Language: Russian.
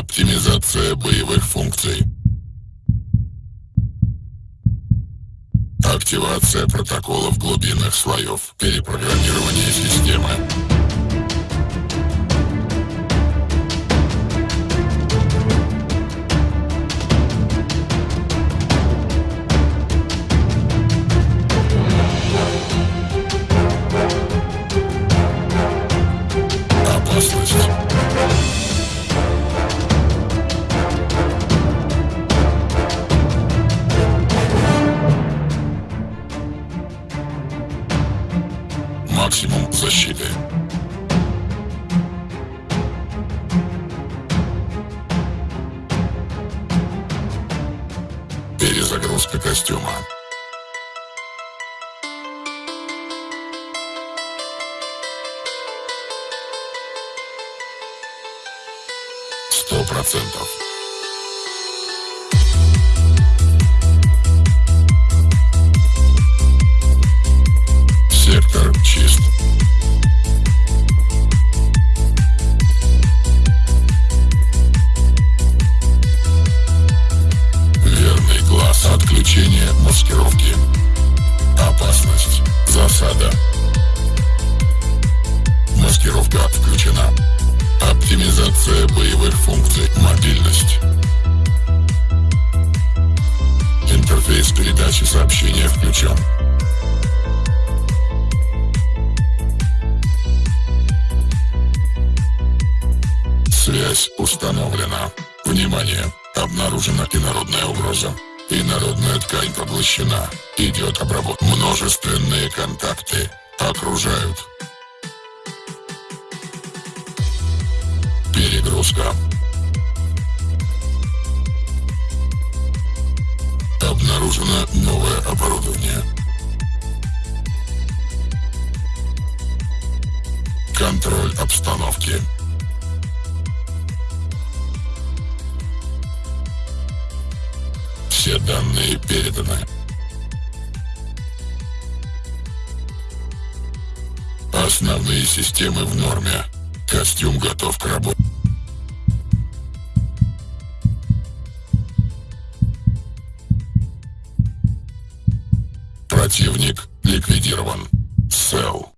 Оптимизация боевых функций. Активация протоколов глубинных слоев. Перепрограммирование системы. Максимум защиты. Перезагрузка костюма. Сто процентов. Чист. Верный глаз. Отключение маскировки. Опасность. Засада. Маскировка включена. Оптимизация боевых функций. Мобильность. Интерфейс передачи сообщения включен. Связь установлена. Внимание! Обнаружена инородная угроза. Инородная ткань поглощена. Идет обработка. Множественные контакты окружают. Перегрузка. Обнаружено новое оборудование. Контроль обстановки. Все данные переданы. Основные системы в норме. Костюм готов к работе. Противник ликвидирован. Сел.